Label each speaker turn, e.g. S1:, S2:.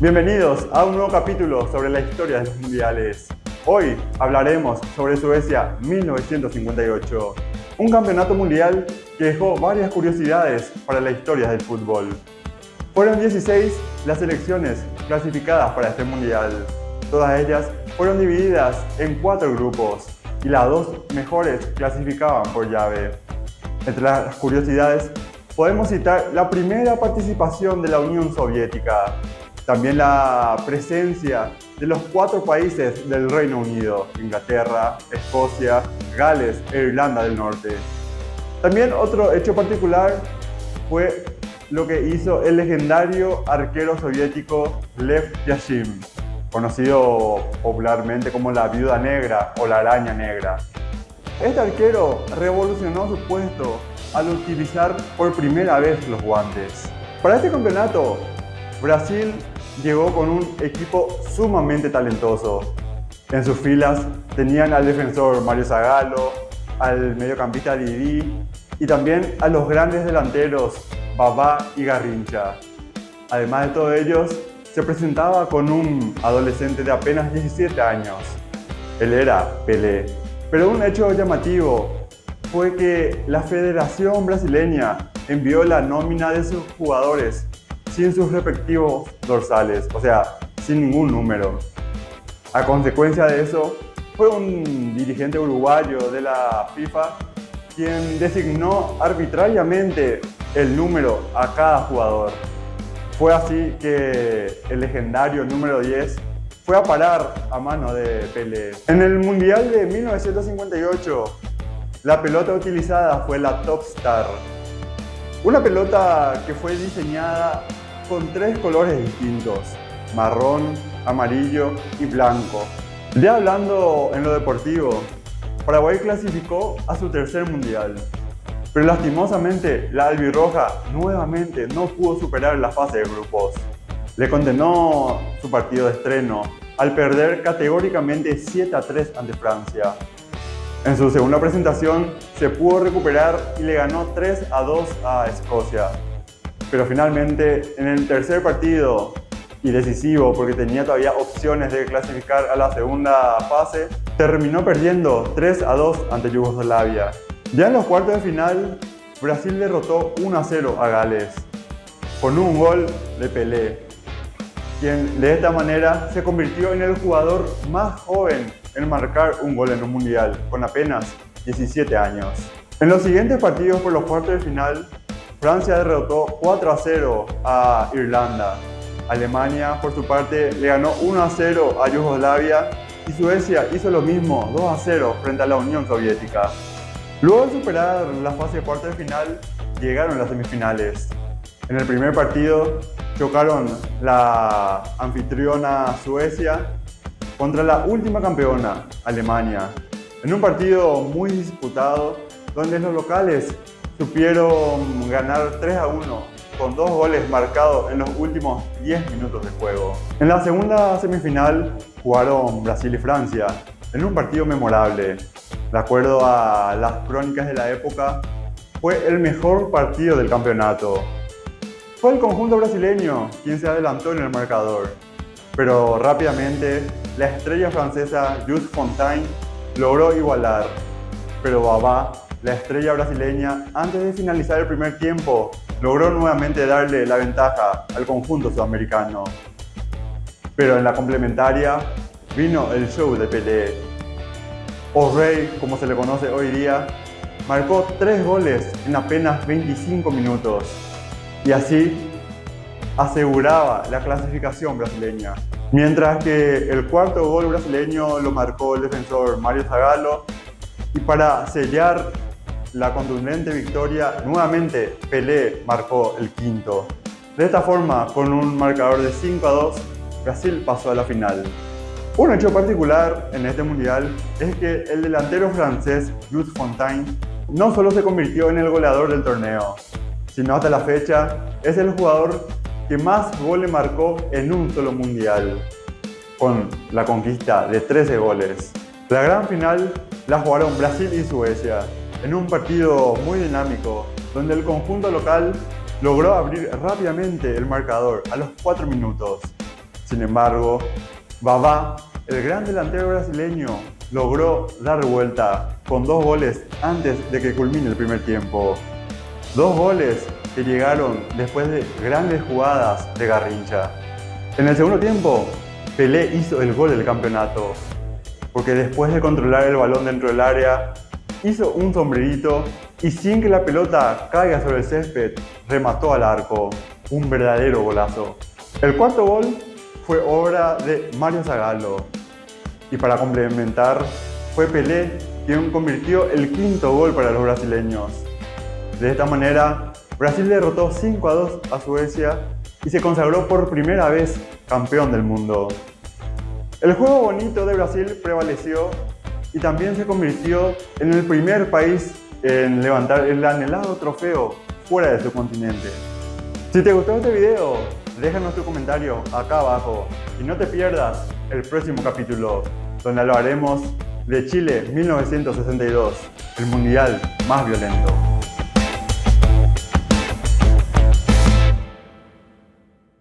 S1: Bienvenidos a un nuevo capítulo sobre la historia de los mundiales. Hoy hablaremos sobre Suecia 1958, un campeonato mundial que dejó varias curiosidades para la historia del fútbol. Fueron 16 las selecciones clasificadas para este mundial. Todas ellas fueron divididas en cuatro grupos y las dos mejores clasificaban por llave. Entre las curiosidades podemos citar la primera participación de la Unión Soviética, también la presencia de los cuatro países del Reino Unido, Inglaterra, Escocia, Gales e Irlanda del Norte. También otro hecho particular fue lo que hizo el legendario arquero soviético Lev Yashin, conocido popularmente como la viuda negra o la araña negra. Este arquero revolucionó su puesto al utilizar por primera vez los guantes. Para este campeonato, Brasil llegó con un equipo sumamente talentoso. En sus filas tenían al defensor Mario Zagallo, al mediocampista Didi y también a los grandes delanteros Babá y Garrincha. Además de todos ellos, se presentaba con un adolescente de apenas 17 años. Él era Pelé. Pero un hecho llamativo fue que la Federación Brasileña envió la nómina de sus jugadores sin sus respectivos dorsales, o sea, sin ningún número. A consecuencia de eso, fue un dirigente uruguayo de la FIFA quien designó arbitrariamente el número a cada jugador. Fue así que el legendario número 10 fue a parar a mano de Pelé. En el Mundial de 1958, la pelota utilizada fue la Top Star, una pelota que fue diseñada con tres colores distintos, marrón, amarillo y blanco. Ya hablando en lo deportivo, Paraguay clasificó a su tercer mundial, pero lastimosamente la albirroja nuevamente no pudo superar la fase de grupos. Le condenó su partido de estreno al perder categóricamente 7 a 3 ante Francia. En su segunda presentación se pudo recuperar y le ganó 3 a 2 a Escocia, pero finalmente en el tercer partido y decisivo porque tenía todavía opciones de clasificar a la segunda fase, terminó perdiendo 3 a 2 ante Yugoslavia. Ya en los cuartos de final, Brasil derrotó 1 a 0 a Gales, con un gol de Pelé, quien de esta manera se convirtió en el jugador más joven en marcar un gol en un mundial, con apenas 17 años. En los siguientes partidos por los cuartos de final, Francia derrotó 4 a 0 a Irlanda. Alemania, por su parte, le ganó 1 a 0 a Yugoslavia y Suecia hizo lo mismo, 2 a 0 frente a la Unión Soviética. Luego de superar la fase de cuartos de final, llegaron las semifinales. En el primer partido chocaron la anfitriona Suecia contra la última campeona, Alemania, en un partido muy disputado donde los locales supieron ganar 3 a 1 con dos goles marcados en los últimos 10 minutos de juego. En la segunda semifinal jugaron Brasil y Francia en un partido memorable. De acuerdo a las crónicas de la época, fue el mejor partido del campeonato. Fue el conjunto brasileño quien se adelantó en el marcador, pero rápidamente la estrella francesa Jules Fontaine logró igualar, pero Babá la estrella brasileña, antes de finalizar el primer tiempo, logró nuevamente darle la ventaja al conjunto sudamericano. Pero en la complementaria vino el show de Pelé. O Rey, como se le conoce hoy día, marcó tres goles en apenas 25 minutos y así aseguraba la clasificación brasileña. Mientras que el cuarto gol brasileño lo marcó el defensor Mario Zagallo y para sellar la contundente victoria, nuevamente Pelé marcó el quinto. De esta forma, con un marcador de 5 a 2, Brasil pasó a la final. Un hecho particular en este mundial es que el delantero francés Jules Fontaine no solo se convirtió en el goleador del torneo, sino hasta la fecha es el jugador que más goles marcó en un solo mundial, con la conquista de 13 goles. La gran final la jugaron Brasil y Suecia, en un partido muy dinámico, donde el conjunto local logró abrir rápidamente el marcador a los 4 minutos. Sin embargo, Babá, el gran delantero brasileño, logró dar vuelta con dos goles antes de que culmine el primer tiempo. Dos goles que llegaron después de grandes jugadas de Garrincha. En el segundo tiempo, Pelé hizo el gol del campeonato, porque después de controlar el balón dentro del área, hizo un sombrerito y sin que la pelota caiga sobre el césped, remató al arco. Un verdadero golazo. El cuarto gol fue obra de Mario Zagallo. Y para complementar, fue Pelé quien convirtió el quinto gol para los brasileños. De esta manera, Brasil derrotó 5 a 2 a Suecia y se consagró por primera vez campeón del mundo. El juego bonito de Brasil prevaleció y también se convirtió en el primer país en levantar el anhelado trofeo fuera de su continente. Si te gustó este video, déjanos tu comentario acá abajo y no te pierdas el próximo capítulo donde hablaremos de Chile 1962, el mundial más violento.